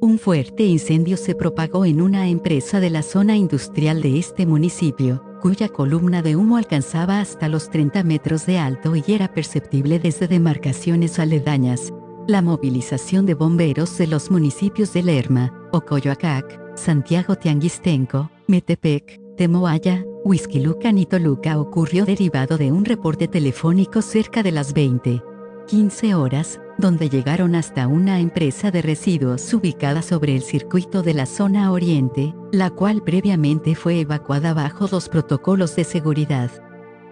Un fuerte incendio se propagó en una empresa de la zona industrial de este municipio, cuya columna de humo alcanzaba hasta los 30 metros de alto y era perceptible desde demarcaciones aledañas. La movilización de bomberos de los municipios de Lerma, Ocoyoacac, Santiago Tianguistenco, Metepec, Temoaya, Huizquilucan y Toluca ocurrió derivado de un reporte telefónico cerca de las 20. 15 horas, donde llegaron hasta una empresa de residuos ubicada sobre el circuito de la zona oriente, la cual previamente fue evacuada bajo dos protocolos de seguridad.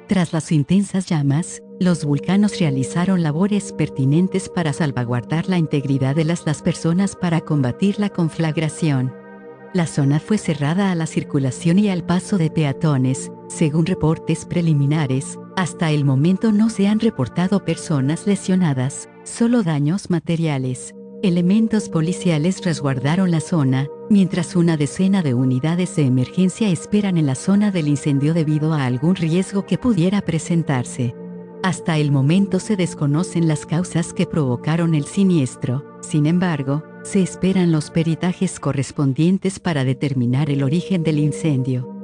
Tras las intensas llamas, los vulcanos realizaron labores pertinentes para salvaguardar la integridad de las personas para combatir la conflagración. La zona fue cerrada a la circulación y al paso de peatones, según reportes preliminares, hasta el momento no se han reportado personas lesionadas, solo daños materiales. Elementos policiales resguardaron la zona, mientras una decena de unidades de emergencia esperan en la zona del incendio debido a algún riesgo que pudiera presentarse. Hasta el momento se desconocen las causas que provocaron el siniestro, sin embargo, se esperan los peritajes correspondientes para determinar el origen del incendio.